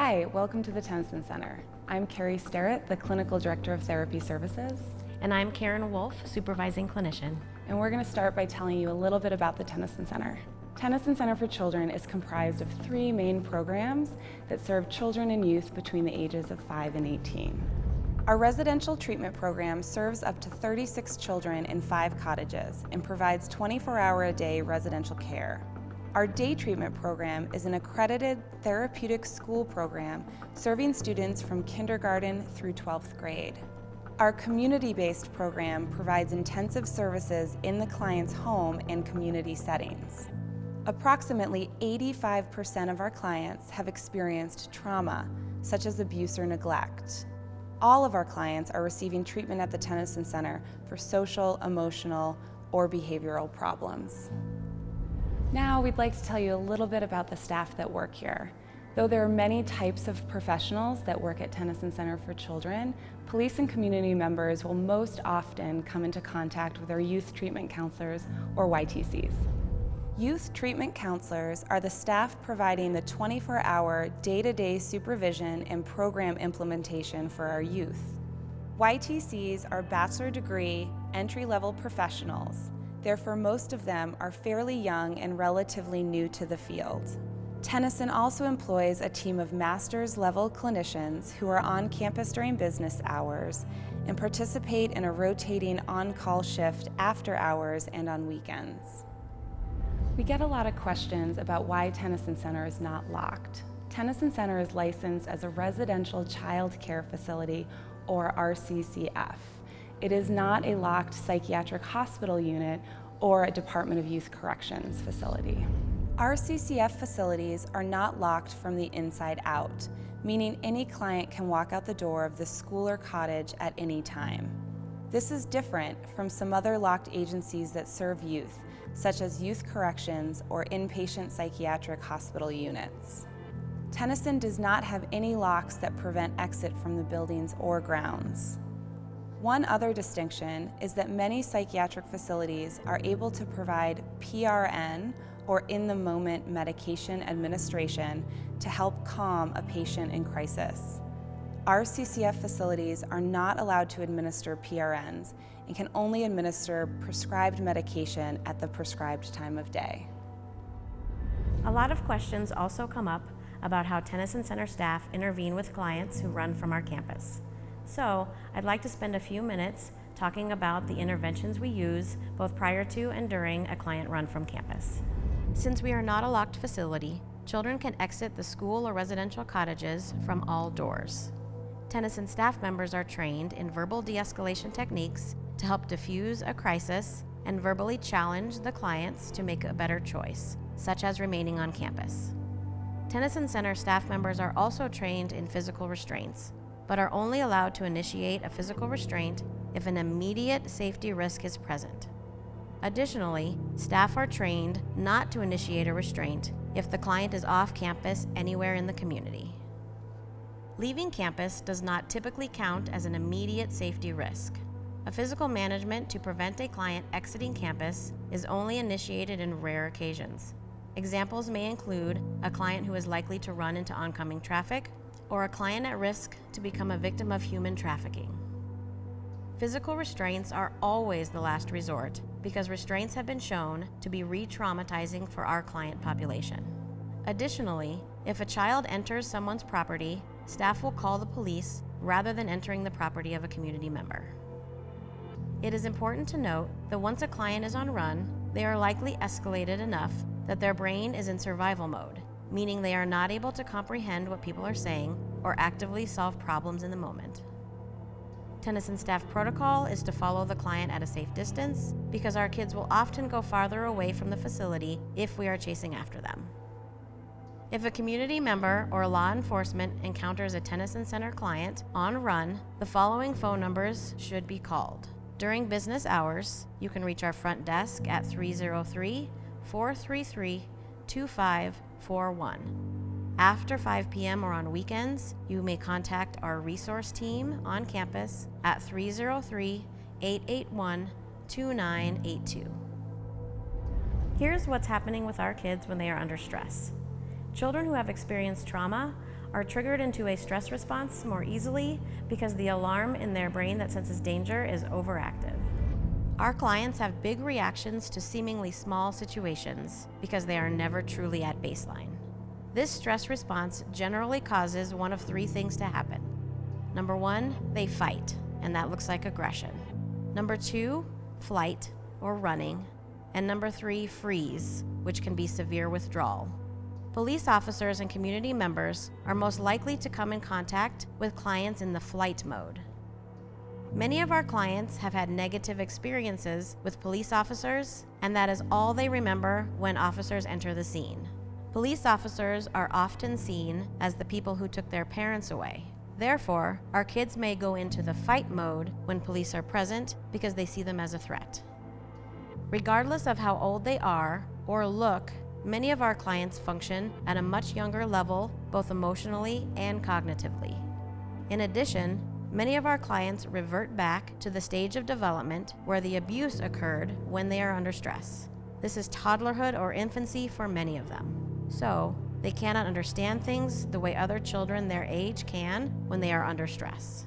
Hi, welcome to the Tennyson Center. I'm Carrie Sterrett, the Clinical Director of Therapy Services. And I'm Karen Wolf, Supervising Clinician. And we're going to start by telling you a little bit about the Tennyson Center. Tennyson Center for Children is comprised of three main programs that serve children and youth between the ages of 5 and 18. Our residential treatment program serves up to 36 children in five cottages and provides 24-hour-a-day residential care. Our day treatment program is an accredited therapeutic school program serving students from kindergarten through 12th grade. Our community-based program provides intensive services in the client's home and community settings. Approximately 85% of our clients have experienced trauma, such as abuse or neglect. All of our clients are receiving treatment at the Tennyson Center for social, emotional, or behavioral problems. Now we'd like to tell you a little bit about the staff that work here. Though there are many types of professionals that work at Tennyson Center for Children, police and community members will most often come into contact with our youth treatment counselors or YTCs. Youth treatment counselors are the staff providing the 24-hour day-to-day supervision and program implementation for our youth. YTCs are bachelor degree, entry-level professionals. Therefore, most of them are fairly young and relatively new to the field. Tennyson also employs a team of master's level clinicians who are on campus during business hours and participate in a rotating on-call shift after hours and on weekends. We get a lot of questions about why Tennyson Center is not locked. Tennyson Center is licensed as a residential child care facility or RCCF. It is not a locked psychiatric hospital unit or a Department of Youth Corrections facility. Our CCF facilities are not locked from the inside out, meaning any client can walk out the door of the school or cottage at any time. This is different from some other locked agencies that serve youth, such as youth corrections or inpatient psychiatric hospital units. Tennyson does not have any locks that prevent exit from the buildings or grounds. One other distinction is that many psychiatric facilities are able to provide PRN or in-the-moment medication administration to help calm a patient in crisis. Our CCF facilities are not allowed to administer PRNs and can only administer prescribed medication at the prescribed time of day. A lot of questions also come up about how Tennyson Center staff intervene with clients who run from our campus. So I'd like to spend a few minutes talking about the interventions we use both prior to and during a client run from campus. Since we are not a locked facility, children can exit the school or residential cottages from all doors. Tennyson staff members are trained in verbal de-escalation techniques to help diffuse a crisis and verbally challenge the clients to make a better choice, such as remaining on campus. Tennyson Center staff members are also trained in physical restraints, but are only allowed to initiate a physical restraint if an immediate safety risk is present. Additionally, staff are trained not to initiate a restraint if the client is off campus anywhere in the community. Leaving campus does not typically count as an immediate safety risk. A physical management to prevent a client exiting campus is only initiated in rare occasions. Examples may include a client who is likely to run into oncoming traffic or a client at risk to become a victim of human trafficking. Physical restraints are always the last resort because restraints have been shown to be re-traumatizing for our client population. Additionally, if a child enters someone's property staff will call the police rather than entering the property of a community member. It is important to note that once a client is on run, they are likely escalated enough that their brain is in survival mode, meaning they are not able to comprehend what people are saying or actively solve problems in the moment. Tennyson staff protocol is to follow the client at a safe distance because our kids will often go farther away from the facility if we are chasing after them. If a community member or law enforcement encounters a Tennyson Center client on run, the following phone numbers should be called. During business hours, you can reach our front desk at 303 433 2541. After 5 p.m. or on weekends, you may contact our resource team on campus at 303 881 2982. Here's what's happening with our kids when they are under stress. Children who have experienced trauma are triggered into a stress response more easily because the alarm in their brain that senses danger is overactive. Our clients have big reactions to seemingly small situations because they are never truly at baseline. This stress response generally causes one of three things to happen. Number one, they fight, and that looks like aggression. Number two, flight or running. And number three, freeze, which can be severe withdrawal. Police officers and community members are most likely to come in contact with clients in the flight mode. Many of our clients have had negative experiences with police officers, and that is all they remember when officers enter the scene. Police officers are often seen as the people who took their parents away. Therefore, our kids may go into the fight mode when police are present because they see them as a threat. Regardless of how old they are or look, many of our clients function at a much younger level, both emotionally and cognitively. In addition, many of our clients revert back to the stage of development where the abuse occurred when they are under stress. This is toddlerhood or infancy for many of them. So, they cannot understand things the way other children their age can when they are under stress.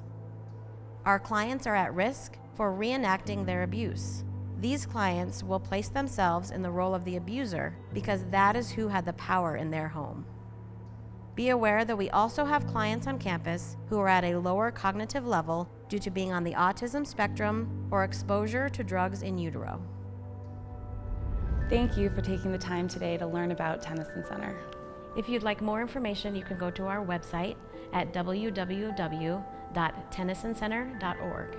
Our clients are at risk for reenacting their abuse. These clients will place themselves in the role of the abuser because that is who had the power in their home. Be aware that we also have clients on campus who are at a lower cognitive level due to being on the autism spectrum or exposure to drugs in utero. Thank you for taking the time today to learn about Tennyson Center. If you'd like more information, you can go to our website at www.tennysonCenter.org.